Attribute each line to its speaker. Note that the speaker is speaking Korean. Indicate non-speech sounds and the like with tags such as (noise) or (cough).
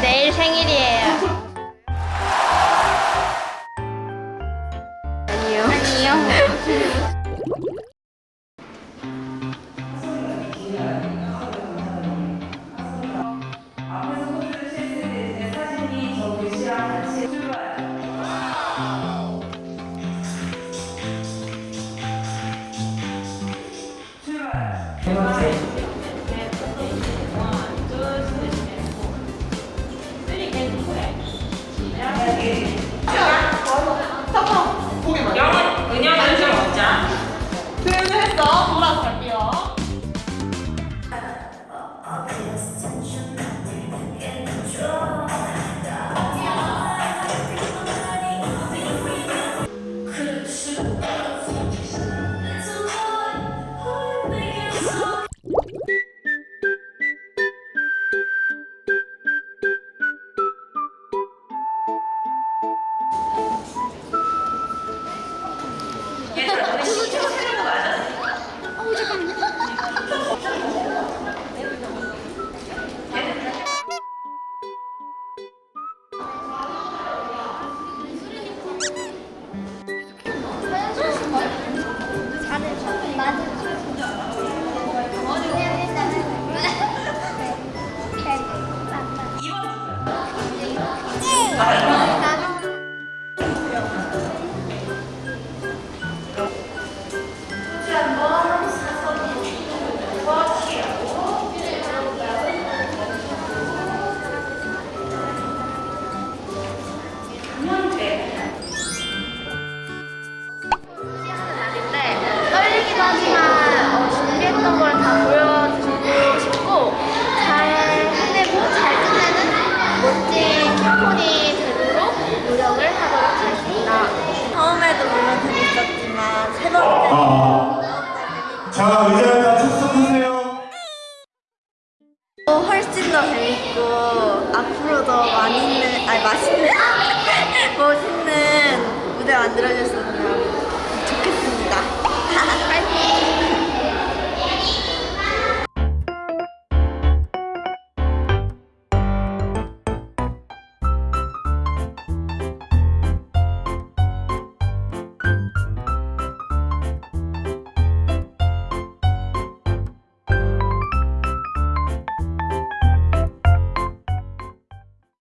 Speaker 1: 내일 생일이에요. 아니요. 아니요.
Speaker 2: 영은
Speaker 3: 돌아서 갈게요.
Speaker 4: Appreciate 자, 의자에다 착석하세요.
Speaker 3: 또 훨씬 더 재밌고 앞으로 더 많이 있는 아니 맛있는 (laughs) 멋있는 무대 만들어줬으면